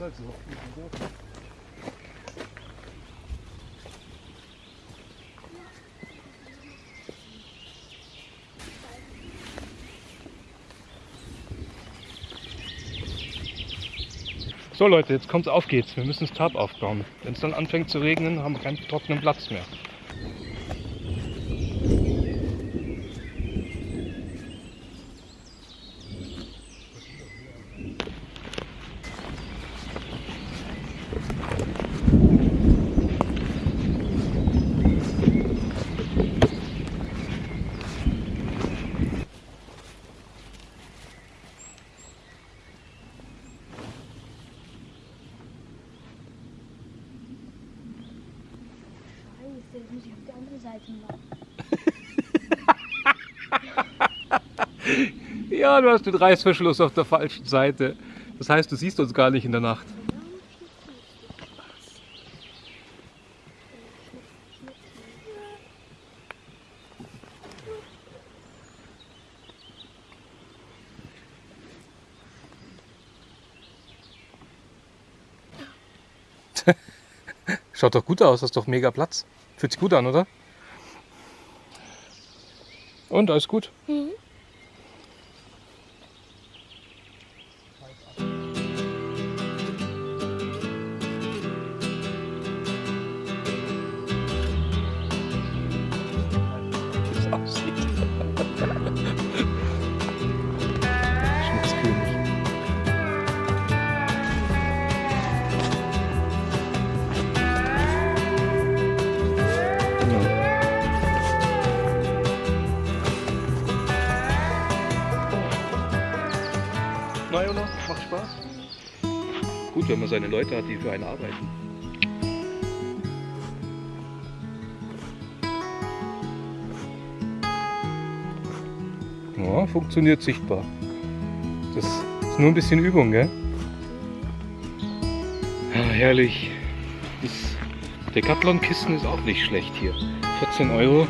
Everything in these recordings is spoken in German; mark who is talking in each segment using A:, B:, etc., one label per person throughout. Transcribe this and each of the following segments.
A: halt so. So Leute, jetzt kommt's auf geht's. Wir müssen das Tab aufbauen. Wenn es dann anfängt zu regnen, haben wir keinen trockenen Platz mehr. Ja, du hast den Reißverschluss auf der falschen Seite. Das heißt, du siehst uns gar nicht in der Nacht. Schaut doch gut aus, hast doch mega Platz. Fühlt sich gut an, oder? Und alles gut? Wie seine Leute hat, die für einen arbeiten. Ja, funktioniert sichtbar. Das ist nur ein bisschen Übung, gell? Ja, herrlich. Das Decathlon-Kisten ist auch nicht schlecht hier. 14 Euro,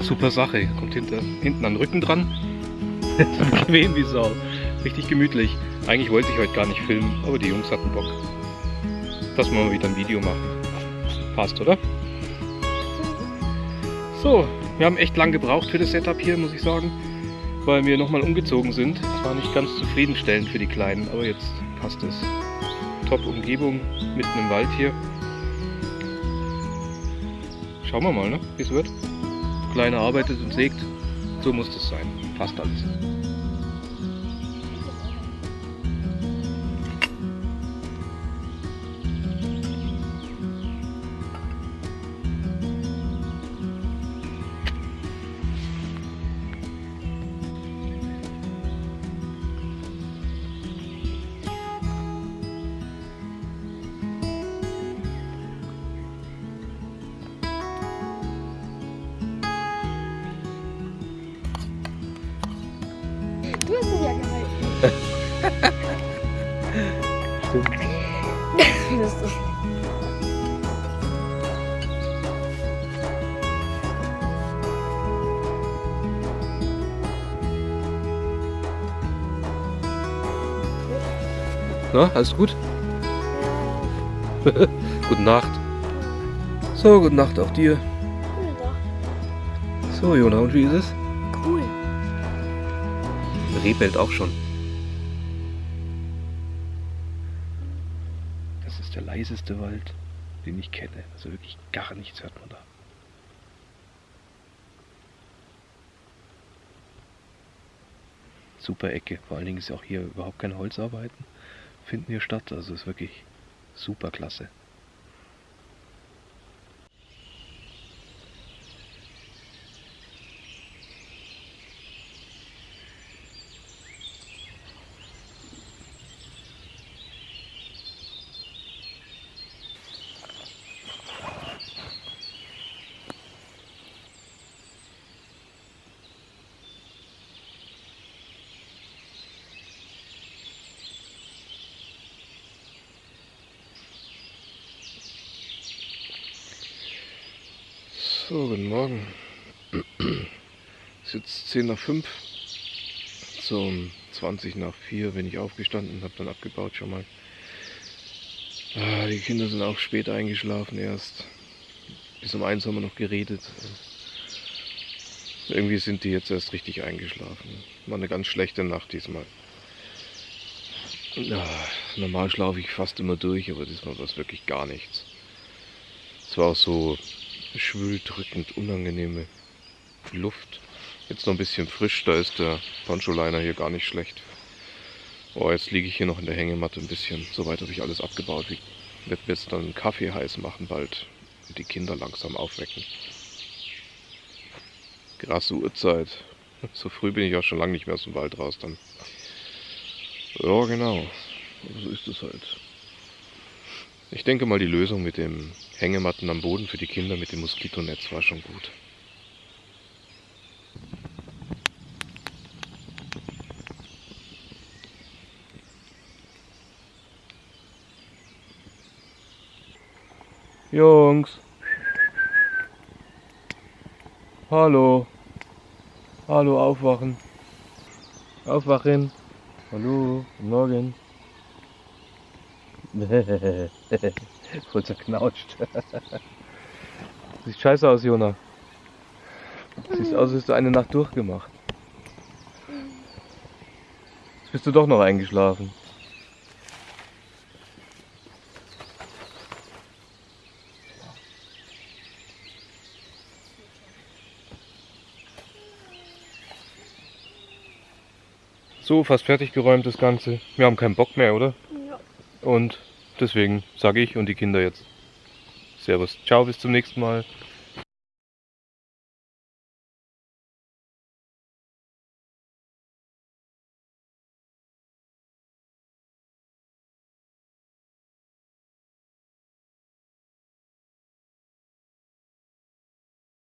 A: super Sache. Kommt hinter, hinten an den Rücken dran. Bequem wie Sau. Richtig gemütlich. Eigentlich wollte ich heute gar nicht filmen, aber die Jungs hatten Bock. Dass wir mal wieder ein Video machen. Passt, oder? So, wir haben echt lang gebraucht für das Setup hier, muss ich sagen. Weil wir nochmal umgezogen sind. Es war nicht ganz zufriedenstellend für die Kleinen, aber jetzt passt es. Top Umgebung, mitten im Wald hier. Schauen wir mal, ne, wie es wird. Kleine arbeitet und sägt. So muss das sein. Passt alles.
B: Ist
A: Na, alles gut? Gute Nacht. So, gute Nacht auch dir.
B: cool doch.
A: So, Jona, und wie ist es?
B: Cool.
A: Reh bellt auch schon. Ist der leiseste Wald, den ich kenne. Also wirklich gar nichts hört man da. Super Ecke. Vor allen Dingen ist auch hier überhaupt keine Holzarbeiten. Finden hier statt. Also ist wirklich super klasse. So, guten Morgen. Es ist jetzt 10 nach 5. So um 20 nach 4 bin ich aufgestanden, habe dann abgebaut schon mal. Ah, die Kinder sind auch spät eingeschlafen erst. Bis um eins haben wir noch geredet. Irgendwie sind die jetzt erst richtig eingeschlafen. War eine ganz schlechte Nacht diesmal. Ja, normal schlafe ich fast immer durch, aber diesmal war es wirklich gar nichts. Es war auch so schwül, drückend, unangenehme Luft. Jetzt noch ein bisschen frisch, da ist der Poncho-Liner hier gar nicht schlecht. Oh, jetzt liege ich hier noch in der Hängematte ein bisschen. Soweit habe ich alles abgebaut. Ich werde jetzt dann einen Kaffee heiß machen bald und die Kinder langsam aufwecken. Krasse Uhrzeit. So früh bin ich auch schon lange nicht mehr aus dem Wald raus dann. Ja, genau. So ist es halt. Ich denke mal, die Lösung mit dem Hängematten am Boden für die Kinder mit dem Moskitonetz war schon gut. Jungs. Hallo. Hallo, aufwachen. Aufwachen. Hallo, guten Morgen. Voll zerknautscht. Sieht scheiße aus, Jona. Siehst aus, als hättest du eine Nacht durchgemacht. Jetzt bist du doch noch eingeschlafen. So, fast fertig geräumt das Ganze. Wir haben keinen Bock mehr, oder?
B: Ja.
A: Und deswegen sage ich und die Kinder jetzt Servus. Ciao, bis zum nächsten Mal.